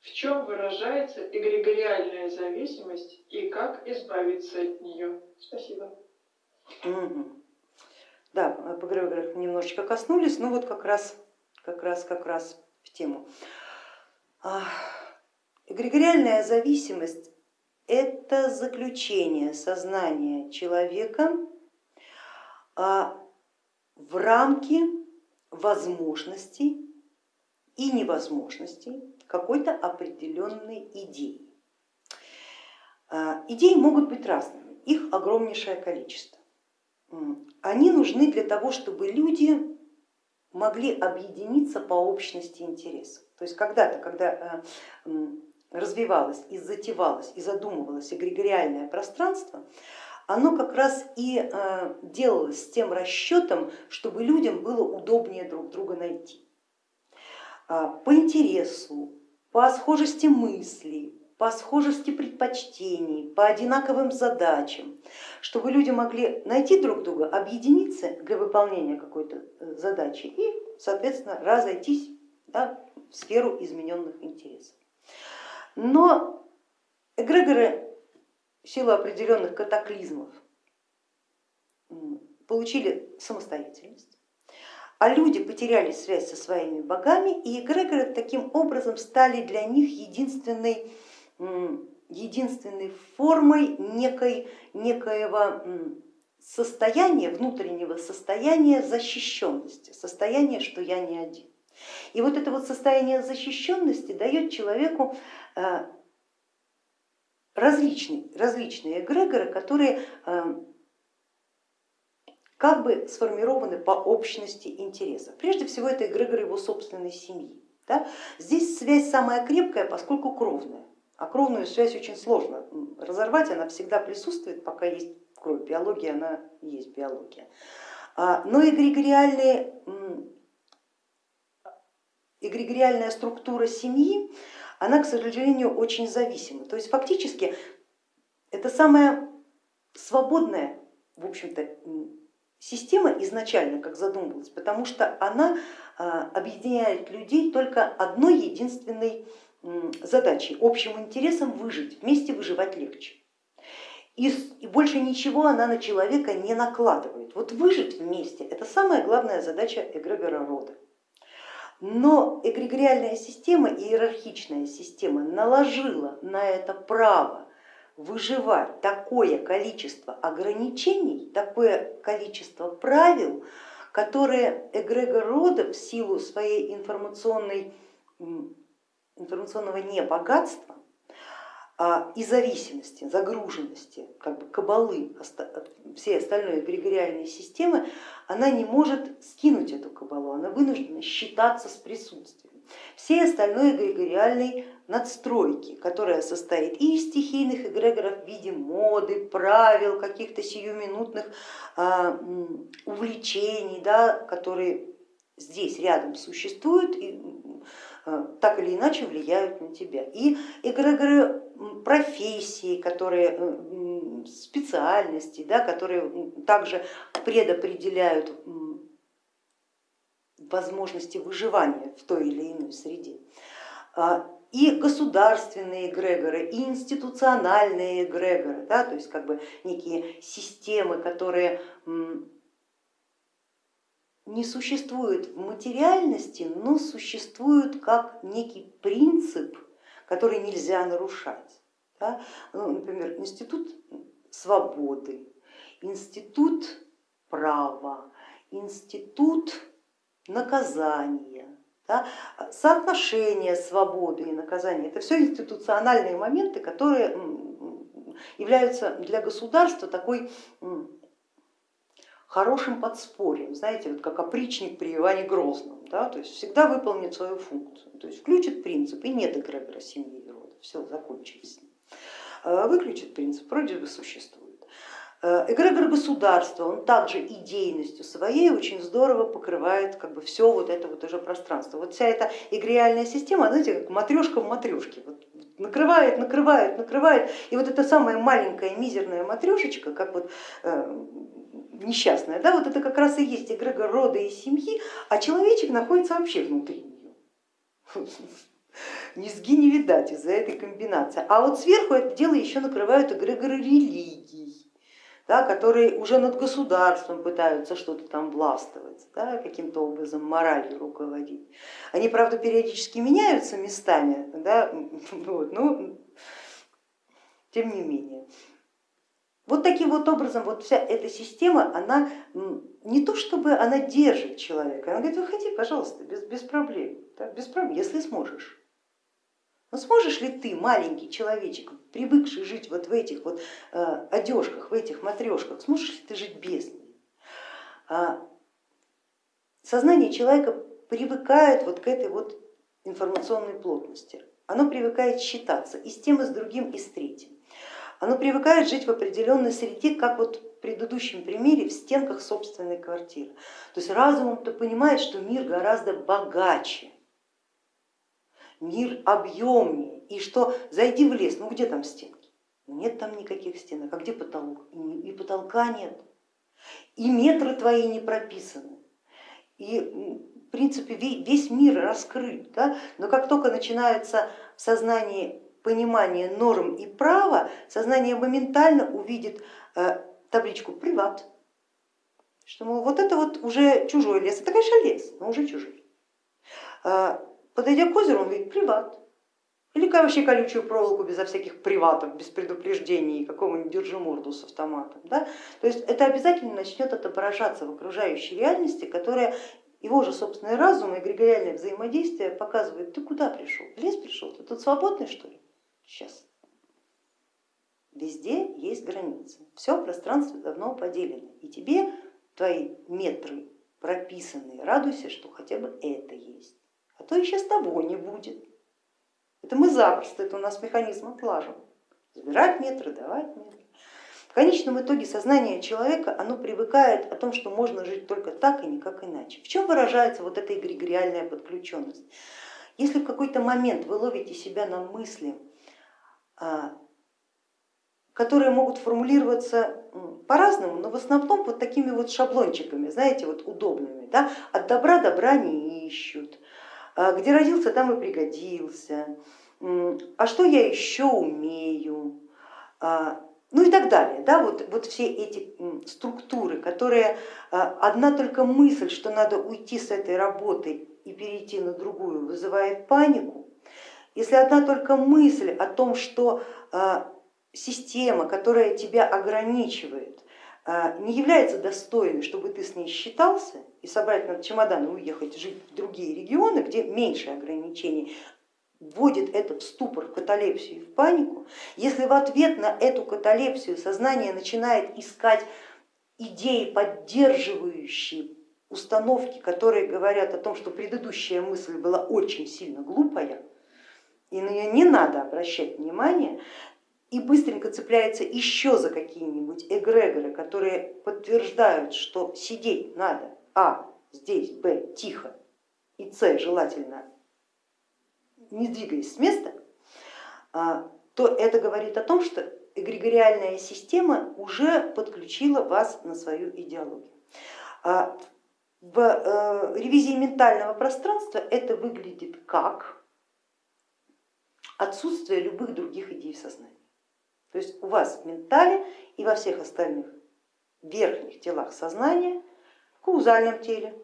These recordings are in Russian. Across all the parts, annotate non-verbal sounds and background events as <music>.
В чем выражается эгрегориальная зависимость и как избавиться от нее? Спасибо. Да, по эгрегорах немножечко коснулись, но вот как раз, как раз, как раз в тему. Эгрегориальная зависимость это заключение сознания человека а, в рамки возможностей и невозможностей какой-то определенной идеи. А, идеи могут быть разными, их огромнейшее количество. Они нужны для того, чтобы люди могли объединиться по общности интересов. То есть когда-то, когда э, развивалось и затевалось и задумывалось эгрегориальное пространство, оно как раз и э, делалось с тем расчетом, чтобы людям было удобнее друг друга найти. А, по интересу, по схожести мыслей, по схожести предпочтений, по одинаковым задачам, чтобы люди могли найти друг друга, объединиться для выполнения какой-то э, задачи и, соответственно, разойтись да, в сферу измененных интересов. Но эгрегоры в силу определенных катаклизмов получили самостоятельность, а люди потеряли связь со своими богами, и эгрегоры таким образом стали для них единственной, единственной формой некой, некоего состояния, внутреннего состояния защищенности, состояния, что я не один. И вот это вот состояние защищенности дает человеку э, различные, различные эгрегоры, которые э, как бы сформированы по общности интересов. Прежде всего это эгрегоры его собственной семьи. Да? Здесь связь самая крепкая, поскольку кровная. А кровную связь очень сложно разорвать, она всегда присутствует, пока есть кровь. Биология, она есть биология. А, но эгрегориальные эгрегориальная структура семьи, она, к сожалению, очень зависима. То есть фактически это самая свободная, в общем-то, система изначально, как задумывалась, потому что она а, объединяет людей только одной единственной задачей, общим интересом выжить, вместе выживать легче. И, больше ничего она на человека не накладывает. Вот выжить вместе это самая главная задача эгрегора рода. Но эгрегориальная система, иерархичная система наложила на это право выживать такое количество ограничений, такое количество правил, которые эгрегор рода в силу своей информационной, информационного небогатства а, и зависимости, загруженности, как бы кабалы всей остальной эгрегориальной системы, она не может скинуть эту кабалу, она вынуждена считаться с присутствием всей остальной эгрегориальной надстройки, которая состоит и из стихийных эгрегоров в виде моды, правил, каких-то сиюминутных а, увлечений, да, которые здесь рядом существуют и а, так или иначе влияют на тебя. И эгрегоры профессии, которые, э, специальности, да, которые также предопределяют возможности выживания в той или иной среде. А, и государственные эгрегоры, и институциональные эгрегоры, да, то есть как бы некие системы, которые не существуют в материальности, но существуют как некий принцип, который нельзя нарушать. Да? Ну, например, институт свободы, институт права, институт наказания, да? соотношение свободы и наказания. Это все институциональные моменты, которые являются для государства такой хорошим подспорьем, знаете, вот как опричник при Иване Грозном, да? то есть всегда выполнит свою функцию, то есть включит принцип и нет эгрегора семьи и рода, все, закончилось с ним. А выключит принцип, вроде бы существует. Э, эгрегор государства, он также идейностью своей очень здорово покрывает как бы все вот это вот уже пространство. Вот вся эта эгреальная система, знаете, как матрешка в матрешке, вот накрывает, накрывает, накрывает. И вот эта самая маленькая мизерная матрешечка, как вот э, несчастная, да, вот это как раз и есть эгрегор рода и семьи, а человечек находится вообще внутри нее. <laughs> низги не видать из-за этой комбинации. А вот сверху это дело еще накрывают эгрегоры религий, да, которые уже над государством пытаются что-то там властвовать, да, каким-то образом моралью руководить. Они, правда, периодически меняются местами, да, <laughs> вот, но тем не менее. Вот таким вот образом вот вся эта система, она не то чтобы она держит человека, она говорит, выходи, пожалуйста, без, без проблем, да, без проблем, если сможешь. Но сможешь ли ты, маленький человечек, привыкший жить вот в этих вот э, одежках, в этих матрешках, сможешь ли ты жить без них? А, сознание человека привыкает вот к этой вот информационной плотности, оно привыкает считаться и с тем, и с другим, и с третьим. Оно привыкает жить в определенной среде, как вот в предыдущем примере, в стенках собственной квартиры. То есть разумом-то понимает, что мир гораздо богаче, мир объемнее, и что зайди в лес, ну где там стенки? Нет там никаких стенок, а где потолок? И потолка нет, и метры твои не прописаны. И в принципе весь мир раскрыт, да? но как только начинается в сознании понимание норм и права, сознание моментально увидит э, табличку приват, что мол, вот это вот уже чужой лес, это конечно лес, но уже чужой. Подойдя к озеру, он видит приват, или вообще колючую проволоку безо всяких приватов, без предупреждений, какого-нибудь держиморду с автоматом. Да? То есть это обязательно начнет отображаться в окружающей реальности, которая его же собственный разум и эгрегориальное взаимодействие показывает, ты куда пришел? В лес пришел, ты тут свободный что ли? Сейчас. Везде есть границы, все пространство давно поделено, и тебе твои метры прописанные, радуйся, что хотя бы это есть, то и сейчас того не будет. Это мы запросто, это у нас механизм отлажен. Забирать метры, давать метры. В конечном итоге сознание человека, оно привыкает о том, что можно жить только так и никак иначе. В чем выражается вот эта эгрегориальная подключенность? Если в какой-то момент вы ловите себя на мысли, а, которые могут формулироваться по-разному, но в основном вот такими вот шаблончиками, знаете, вот удобными. Да? От добра добра не ищут, где родился, там и пригодился, а что я еще умею, а, ну и так далее. Да? Вот, вот все эти структуры, которые одна только мысль, что надо уйти с этой работы и перейти на другую, вызывает панику, если одна только мысль о том, что а, система, которая тебя ограничивает, а, не является достойной, чтобы ты с ней считался и собрать на чемодан и уехать жить в другие регионы, где меньше ограничений, вводит это в ступор, в каталепсию в панику, если в ответ на эту каталепсию сознание начинает искать идеи, поддерживающие установки, которые говорят о том, что предыдущая мысль была очень сильно глупая, и на нее не надо обращать внимание, и быстренько цепляется еще за какие-нибудь эгрегоры, которые подтверждают, что сидеть надо, а здесь, б тихо, и с желательно не двигаясь с места, а, то это говорит о том, что эгрегориальная система уже подключила вас на свою идеологию. А, в э, ревизии ментального пространства это выглядит как отсутствие любых других идей в сознании. То есть у вас в ментале и во всех остальных верхних телах сознания, в каузальном теле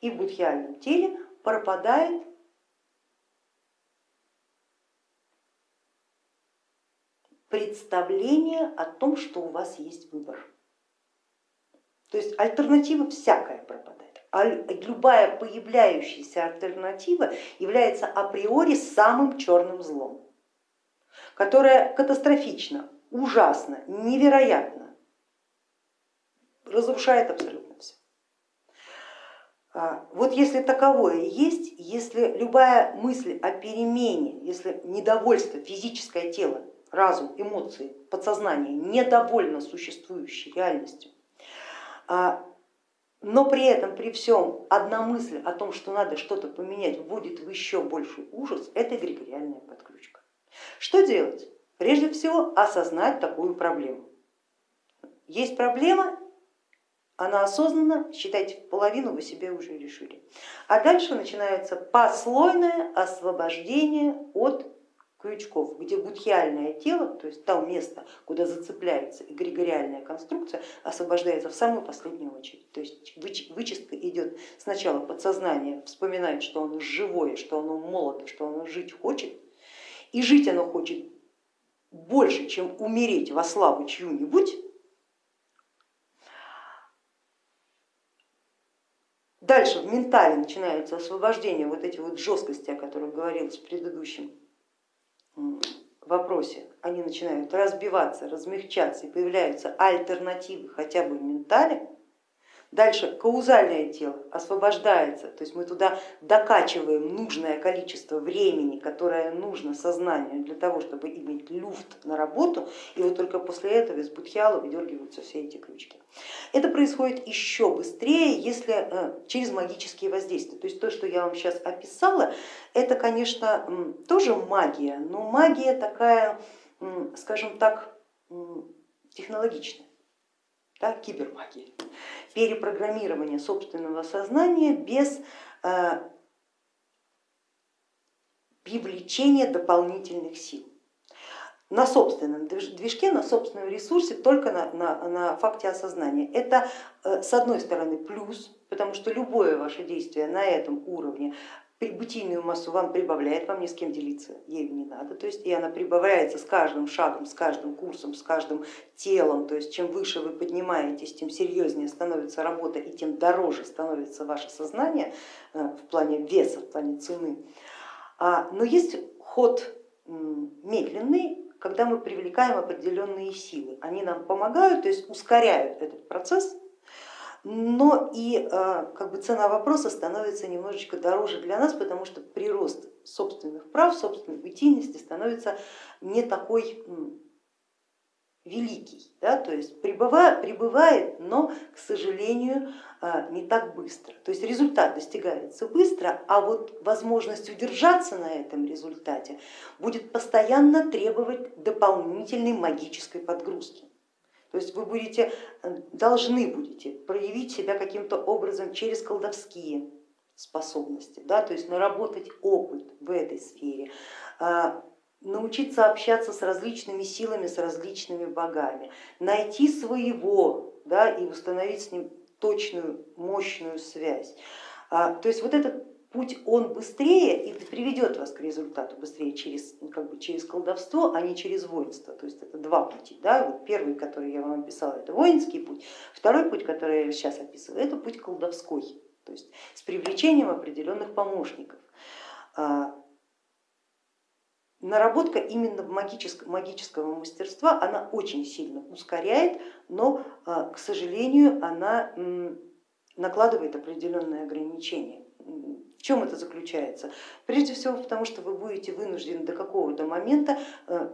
и в будхиальном теле пропадает представление о том, что у вас есть выбор. То есть альтернатива всякая пропадает а любая появляющаяся альтернатива является априори самым черным злом, которое катастрофично, ужасно, невероятно разрушает абсолютно все. А, вот если таковое есть, если любая мысль о перемене, если недовольство, физическое тело, разум, эмоции, подсознание недовольно существующей реальностью, а, но при этом, при всем, одна мысль о том, что надо что-то поменять, вводит в еще больший ужас, это эгрегориальная подключка. Что делать? Прежде всего осознать такую проблему. Есть проблема, она осознанна, считайте, половину вы себе уже решили. А дальше начинается послойное освобождение от крючков, где будхиальное тело, то есть то место, куда зацепляется эгрегориальная конструкция, освобождается в самую последнюю очередь. То есть вычистка идет сначала подсознание, вспоминает, что оно живое, что оно молодо, что оно жить хочет, и жить оно хочет больше, чем умереть во славу чью-нибудь, Дальше в ментале начинается освобождение вот этих вот жесткости, о которых говорилось в предыдущем вопросе. Они начинают разбиваться, размягчаться и появляются альтернативы хотя бы в ментале. Дальше каузальное тело освобождается, то есть мы туда докачиваем нужное количество времени, которое нужно сознанию для того, чтобы иметь люфт на работу, и вот только после этого из будхиала выдергиваются все эти крючки. Это происходит еще быстрее, если э, через магические воздействия. То есть то, что я вам сейчас описала, это, конечно, тоже магия, но магия такая, скажем так, технологичная да, кибермагия, перепрограммирование собственного сознания без э, привлечения дополнительных сил на собственном движке, на собственном ресурсе, только на, на, на факте осознания. Это э, с одной стороны плюс, потому что любое ваше действие на этом уровне бытийную массу вам прибавляет, вам ни с кем делиться ею не надо, то есть и она прибавляется с каждым шагом, с каждым курсом, с каждым телом, то есть чем выше вы поднимаетесь, тем серьезнее становится работа и тем дороже становится ваше сознание э, в плане веса, в плане цены. А, но есть ход медленный, когда мы привлекаем определенные силы, они нам помогают, то есть ускоряют этот процесс, но и а, как бы цена вопроса становится немножечко дороже для нас, потому что прирост собственных прав, собственной бытийности становится не такой великий, да, то есть прибывает, прибывает, но, к сожалению, а, не так быстро. То есть результат достигается быстро, а вот возможность удержаться на этом результате будет постоянно требовать дополнительной магической подгрузки. То есть вы будете, э, должны будете проявить себя каким-то образом через колдовские способности, да, то есть наработать опыт в этой сфере, а, научиться общаться с различными силами, с различными богами, найти своего да, и установить с ним точную, мощную связь. А, то есть вот этот путь он быстрее и приведет вас к результату быстрее через, ну, как бы через колдовство, а не через воинство. То есть это два пути. Да? Вот первый, который я вам описала, это воинский путь, второй путь, который я сейчас описываю, это путь колдовской, то есть с привлечением определенных помощников. А, наработка именно магического, магического мастерства, она очень сильно ускоряет, но, а, к сожалению, она накладывает определенные ограничения. В чем это заключается? Прежде всего потому, что вы будете вынуждены до какого-то момента э,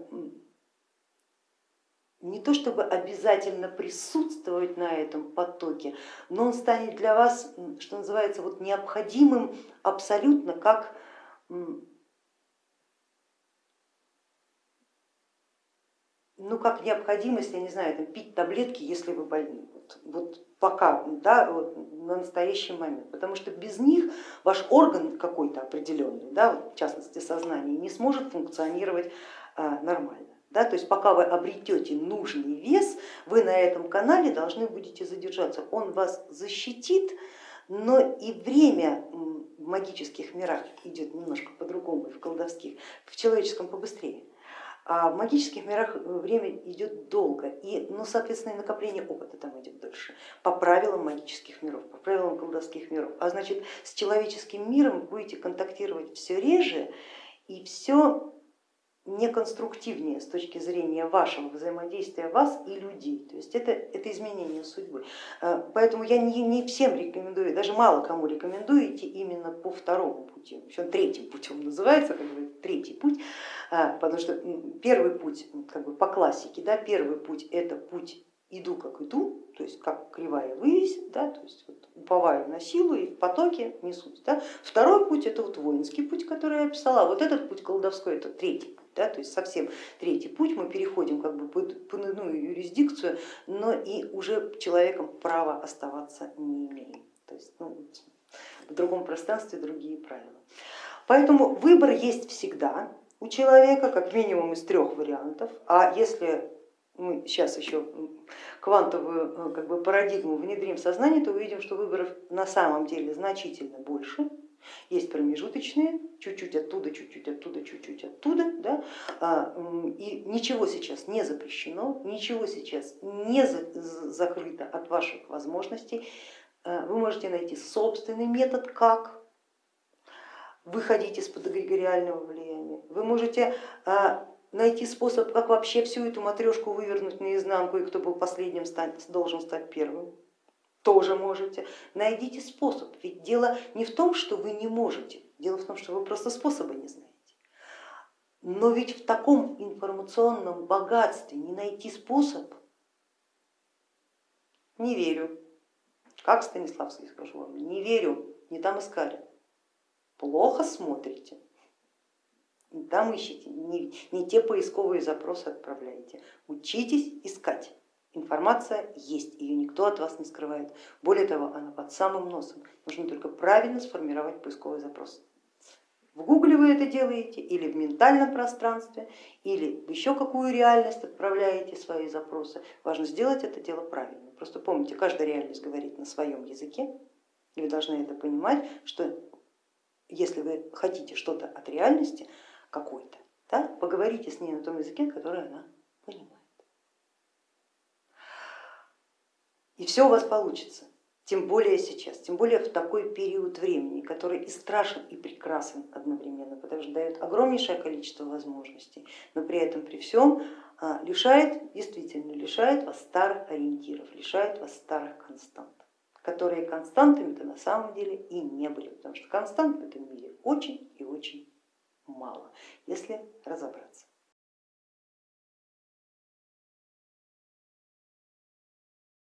не то чтобы обязательно присутствовать на этом потоке, но он станет для вас, что называется, вот необходимым абсолютно как ну, как необходимость, я не знаю, там, пить таблетки, если вы больны. Вот, пока, да, вот, на настоящий момент, потому что без них ваш орган какой-то определенный, да, вот, в частности сознание, не сможет функционировать а, нормально. Да, то есть пока вы обретете нужный вес, вы на этом канале должны будете задержаться. Он вас защитит, но и время в магических мирах идет немножко по-другому, в колдовских, в человеческом побыстрее. А в магических мирах э, время идет долго, и, ну, соответственно, и накопление опыта там идет дольше, по правилам магических миров, по правилам колдовских миров. А значит, с человеческим миром будете контактировать все реже и все неконструктивнее с точки зрения вашего взаимодействия вас и людей. То есть это, это изменение судьбы. Э, поэтому я не, не всем рекомендую, даже мало кому рекомендую идти по второму пути. Он третьим путем называется, как бы третий путь, э, потому что первый путь как бы по классике, да, первый путь это путь иду как иду, то есть как кривая вывесит, да, то есть вот уповаю на силу и в потоке несусь. Да. Второй путь это вот воинский путь, который я описала, а вот этот путь колдовской это третий путь, да, то есть совсем третий путь, мы переходим как бы под иную юрисдикцию, но и уже человеком права оставаться не имеем. То есть ну, в другом пространстве другие правила. Поэтому выбор есть всегда у человека, как минимум из трех вариантов, а если мы сейчас еще квантовую э, как бы, парадигму внедрим в сознание, то увидим, что выборов на самом деле значительно больше. Есть промежуточные, чуть-чуть оттуда, чуть-чуть оттуда, чуть-чуть оттуда, да? А, и ничего сейчас не запрещено, ничего сейчас не закрыто от ваших возможностей. А, вы можете найти собственный метод, как выходить из-под эгрегориального влияния. Вы можете а, найти способ, как вообще всю эту матрешку вывернуть наизнанку, и кто был последним, должен стать первым. Тоже можете. Найдите способ, ведь дело не в том, что вы не можете, дело в том, что вы просто способа не знаете. Но ведь в таком информационном богатстве не найти способ, не верю. Как Станиславский скажу вам, не верю, не там искали. Плохо смотрите. Там ищите, не, не те поисковые запросы отправляете. Учитесь искать. Информация есть, ее никто от вас не скрывает. Более того, она под самым носом. Нужно только правильно сформировать поисковый запрос. В гугле вы это делаете или в ментальном пространстве, или в еще какую реальность отправляете свои запросы. Важно сделать это дело правильно. Просто помните, каждая реальность говорит на своем языке, и вы должны это понимать, что если вы хотите что-то от реальности, какой-то, да, поговорите с ней на том языке, который она понимает. И все у вас получится, тем более сейчас, тем более в такой период времени, который и страшен, и прекрасен одновременно, потому что дает огромнейшее количество возможностей, но при этом при всем а, лишает, действительно лишает вас старых ориентиров, лишает вас старых констант которые константами-то на самом деле и не были, потому что констант в этом мире очень и очень мало, если разобраться.